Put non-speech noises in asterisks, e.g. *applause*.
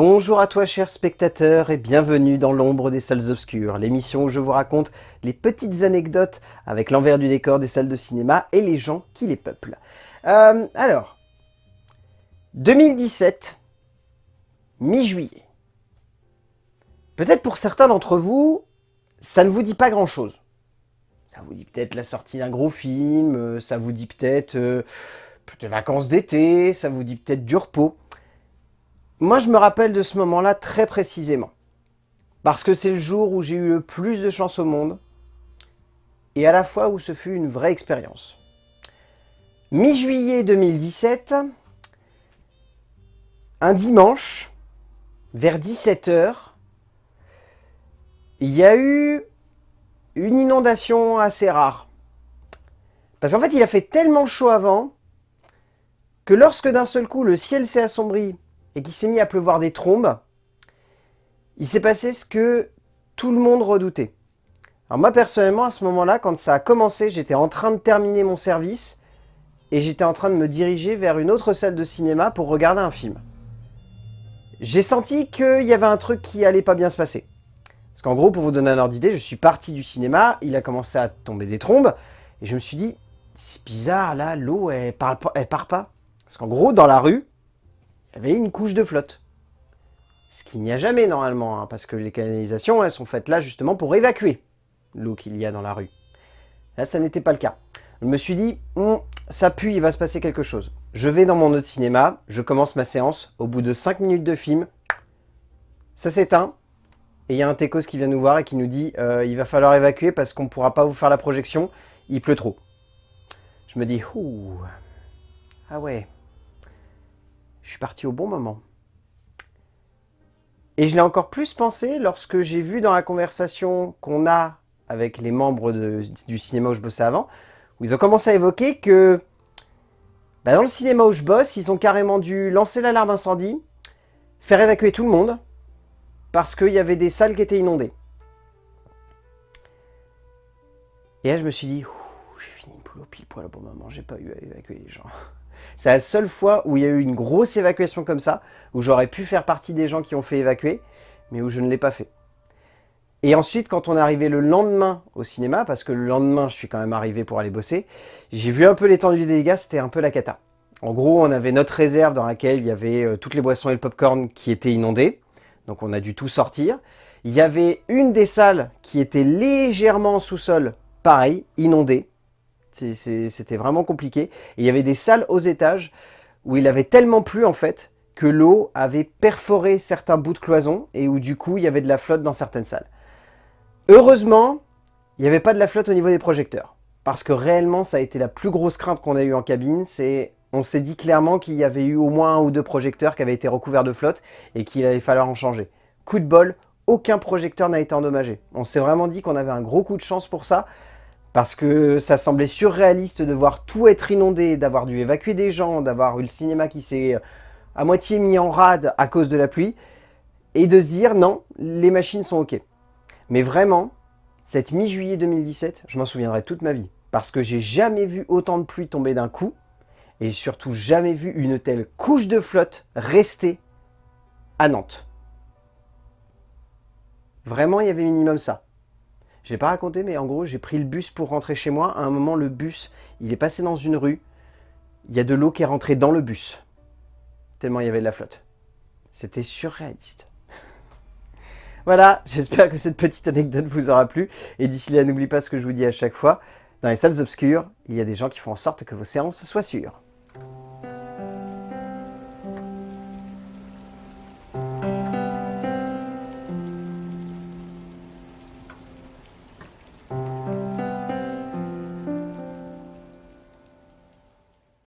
Bonjour à toi chers spectateurs et bienvenue dans l'ombre des salles obscures, l'émission où je vous raconte les petites anecdotes avec l'envers du décor des salles de cinéma et les gens qui les peuplent. Euh, alors, 2017, mi-juillet. Peut-être pour certains d'entre vous, ça ne vous dit pas grand-chose. Ça vous dit peut-être la sortie d'un gros film, euh, ça vous dit peut-être euh, des vacances d'été, ça vous dit peut-être du repos. Moi, je me rappelle de ce moment-là très précisément. Parce que c'est le jour où j'ai eu le plus de chance au monde, et à la fois où ce fut une vraie expérience. Mi-juillet 2017, un dimanche, vers 17h, il y a eu une inondation assez rare. Parce qu'en fait, il a fait tellement chaud avant, que lorsque d'un seul coup le ciel s'est assombri et qu'il s'est mis à pleuvoir des trombes, il s'est passé ce que tout le monde redoutait. Alors moi personnellement à ce moment-là, quand ça a commencé, j'étais en train de terminer mon service et j'étais en train de me diriger vers une autre salle de cinéma pour regarder un film. J'ai senti qu'il y avait un truc qui allait pas bien se passer. Parce qu'en gros, pour vous donner un ordre d'idée, je suis parti du cinéma, il a commencé à tomber des trombes, et je me suis dit, c'est bizarre là, l'eau elle, elle part pas. Parce qu'en gros, dans la rue, il y avait une couche de flotte. Ce qu'il n'y a jamais normalement, hein, parce que les canalisations, elles sont faites là justement pour évacuer l'eau qu'il y a dans la rue. Là, ça n'était pas le cas. Je me suis dit, hum, ça pue, il va se passer quelque chose. Je vais dans mon autre cinéma, je commence ma séance, au bout de 5 minutes de film, ça s'éteint, et il y a un techos qui vient nous voir et qui nous dit euh, il va falloir évacuer parce qu'on ne pourra pas vous faire la projection, il pleut trop. Je me dis, ouh, ah ouais, parti au bon moment. Et je l'ai encore plus pensé lorsque j'ai vu dans la conversation qu'on a avec les membres du cinéma où je bossais avant, où ils ont commencé à évoquer que bah, dans le cinéma où je bosse, ils ont carrément dû lancer l'alarme incendie, faire évacuer tout le monde, parce qu'il y avait des salles qui étaient inondées. Et là, je me suis dit, j'ai fini poule au pile poil au bon moment, j'ai pas eu à évacuer les gens. C'est la seule fois où il y a eu une grosse évacuation comme ça, où j'aurais pu faire partie des gens qui ont fait évacuer, mais où je ne l'ai pas fait. Et ensuite, quand on est arrivé le lendemain au cinéma, parce que le lendemain, je suis quand même arrivé pour aller bosser, j'ai vu un peu l'étendue des dégâts, c'était un peu la cata. En gros, on avait notre réserve dans laquelle il y avait euh, toutes les boissons et le popcorn qui étaient inondés, donc on a dû tout sortir. Il y avait une des salles qui était légèrement en sous-sol, pareil, inondée. C'était vraiment compliqué. Et il y avait des salles aux étages où il avait tellement plu en fait que l'eau avait perforé certains bouts de cloison et où du coup il y avait de la flotte dans certaines salles. Heureusement, il n'y avait pas de la flotte au niveau des projecteurs. Parce que réellement, ça a été la plus grosse crainte qu'on a eue en cabine. On s'est dit clairement qu'il y avait eu au moins un ou deux projecteurs qui avaient été recouverts de flotte et qu'il allait falloir en changer. Coup de bol, aucun projecteur n'a été endommagé. On s'est vraiment dit qu'on avait un gros coup de chance pour ça parce que ça semblait surréaliste de voir tout être inondé, d'avoir dû évacuer des gens, d'avoir eu le cinéma qui s'est euh, à moitié mis en rade à cause de la pluie, et de se dire non, les machines sont ok. Mais vraiment, cette mi-juillet 2017, je m'en souviendrai toute ma vie, parce que j'ai jamais vu autant de pluie tomber d'un coup, et surtout jamais vu une telle couche de flotte rester à Nantes. Vraiment, il y avait minimum ça. Je l'ai pas raconté, mais en gros, j'ai pris le bus pour rentrer chez moi. À un moment, le bus, il est passé dans une rue. Il y a de l'eau qui est rentrée dans le bus. Tellement il y avait de la flotte. C'était surréaliste. *laughs* voilà, j'espère que cette petite anecdote vous aura plu. Et d'ici là, n'oubliez pas ce que je vous dis à chaque fois. Dans les salles obscures, il y a des gens qui font en sorte que vos séances soient sûres.